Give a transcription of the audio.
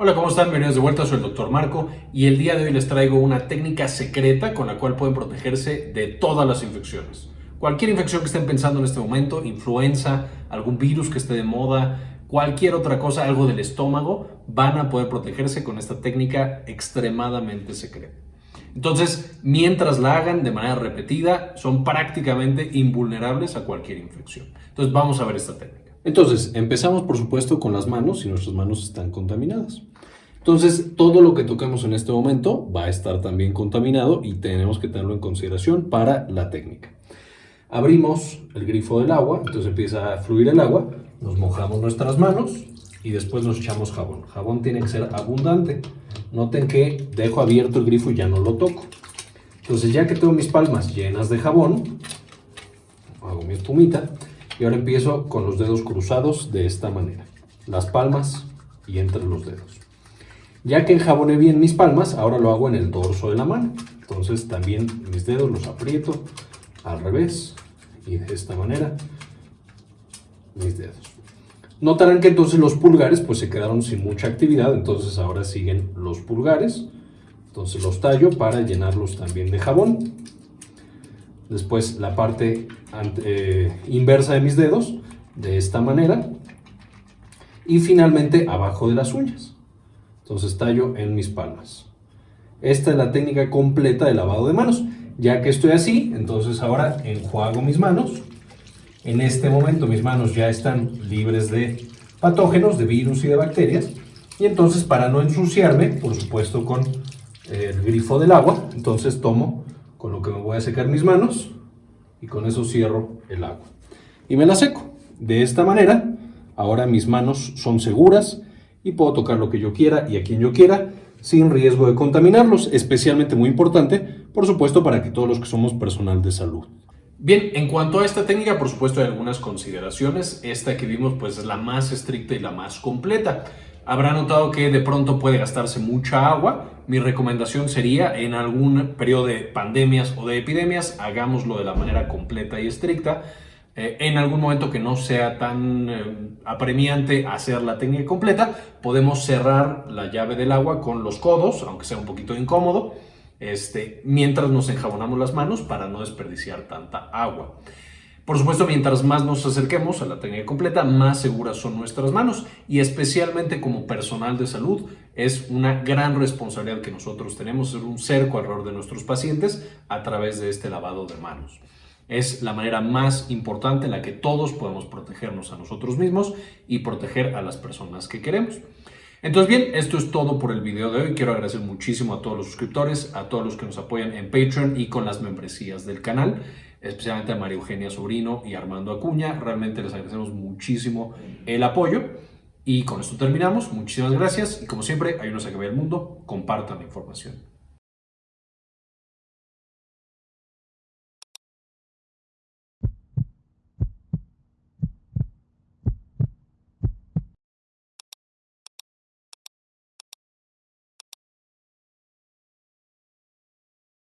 Hola, ¿cómo están? Bienvenidos de vuelta, soy el Dr. Marco y el día de hoy les traigo una técnica secreta con la cual pueden protegerse de todas las infecciones. Cualquier infección que estén pensando en este momento, influenza, algún virus que esté de moda, cualquier otra cosa, algo del estómago, van a poder protegerse con esta técnica extremadamente secreta. Entonces, mientras la hagan de manera repetida, son prácticamente invulnerables a cualquier infección. Entonces, vamos a ver esta técnica. Entonces, empezamos por supuesto con las manos, si nuestras manos están contaminadas. Entonces, todo lo que toquemos en este momento va a estar también contaminado y tenemos que tenerlo en consideración para la técnica. Abrimos el grifo del agua, entonces empieza a fluir el agua, nos mojamos nuestras manos y después nos echamos jabón. Jabón tiene que ser abundante. Noten que dejo abierto el grifo y ya no lo toco. Entonces, ya que tengo mis palmas llenas de jabón, hago mi espumita y ahora empiezo con los dedos cruzados de esta manera. Las palmas y entre los dedos. Ya que enjaboné bien mis palmas, ahora lo hago en el dorso de la mano. Entonces también mis dedos los aprieto al revés y de esta manera mis dedos. Notarán que entonces los pulgares pues se quedaron sin mucha actividad, entonces ahora siguen los pulgares. Entonces los tallo para llenarlos también de jabón después la parte eh, inversa de mis dedos, de esta manera, y finalmente abajo de las uñas. Entonces tallo en mis palmas. Esta es la técnica completa de lavado de manos. Ya que estoy así, entonces ahora enjuago mis manos. En este momento mis manos ya están libres de patógenos, de virus y de bacterias. Y entonces para no ensuciarme, por supuesto con el grifo del agua, entonces tomo con lo que me voy a secar mis manos y con eso cierro el agua. Y me la seco. De esta manera, ahora mis manos son seguras y puedo tocar lo que yo quiera y a quien yo quiera sin riesgo de contaminarlos, especialmente muy importante, por supuesto, para que todos los que somos personal de salud. Bien, en cuanto a esta técnica, por supuesto hay algunas consideraciones. Esta que vimos pues es la más estricta y la más completa. Habrá notado que de pronto puede gastarse mucha agua. Mi recomendación sería en algún periodo de pandemias o de epidemias, hagámoslo de la manera completa y estricta. Eh, en algún momento que no sea tan eh, apremiante hacer la técnica completa, podemos cerrar la llave del agua con los codos, aunque sea un poquito incómodo, este, mientras nos enjabonamos las manos para no desperdiciar tanta agua. Por supuesto, mientras más nos acerquemos a la técnica completa, más seguras son nuestras manos y especialmente como personal de salud es una gran responsabilidad que nosotros tenemos, ser un cerco alrededor de nuestros pacientes a través de este lavado de manos. Es la manera más importante en la que todos podemos protegernos a nosotros mismos y proteger a las personas que queremos. Entonces bien, esto es todo por el video de hoy. Quiero agradecer muchísimo a todos los suscriptores, a todos los que nos apoyan en Patreon y con las membresías del canal especialmente a María Eugenia Sobrino y Armando Acuña. Realmente les agradecemos muchísimo el apoyo. Y con esto terminamos. Muchísimas gracias. Y como siempre, ayúdenos a que vea el mundo. Compartan la información.